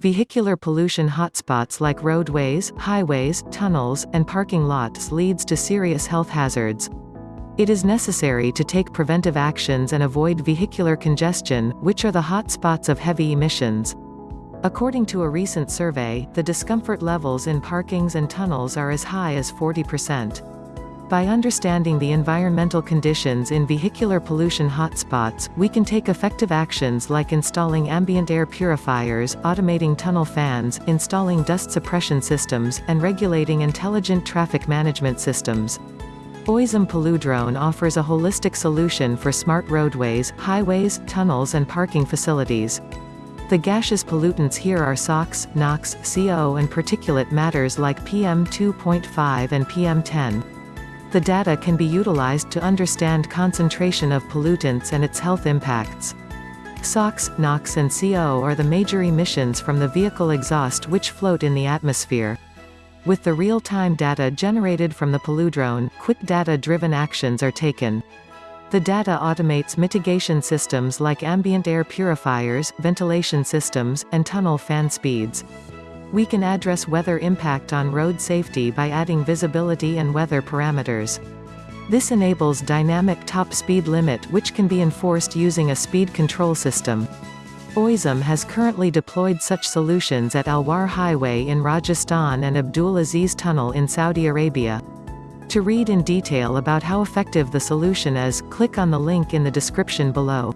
Vehicular pollution hotspots like roadways, highways, tunnels, and parking lots leads to serious health hazards. It is necessary to take preventive actions and avoid vehicular congestion, which are the hotspots of heavy emissions. According to a recent survey, the discomfort levels in parkings and tunnels are as high as 40%. By understanding the environmental conditions in vehicular pollution hotspots, we can take effective actions like installing ambient air purifiers, automating tunnel fans, installing dust suppression systems, and regulating intelligent traffic management systems. Oizom Polludrone offers a holistic solution for smart roadways, highways, tunnels and parking facilities. The gaseous pollutants here are SOx, NOx, CO and particulate matters like PM2.5 and PM10. The data can be utilized to understand concentration of pollutants and its health impacts. SOx, NOx and CO are the major emissions from the vehicle exhaust which float in the atmosphere. With the real-time data generated from the Polludrone, quick data-driven actions are taken. The data automates mitigation systems like ambient air purifiers, ventilation systems, and tunnel fan speeds. We can address weather impact on road safety by adding visibility and weather parameters. This enables dynamic top speed limit which can be enforced using a speed control system. Oizom has currently deployed such solutions at Alwar Highway in Rajasthan and Abdul Aziz Tunnel in Saudi Arabia. To read in detail about how effective the solution is, click on the link in the description below.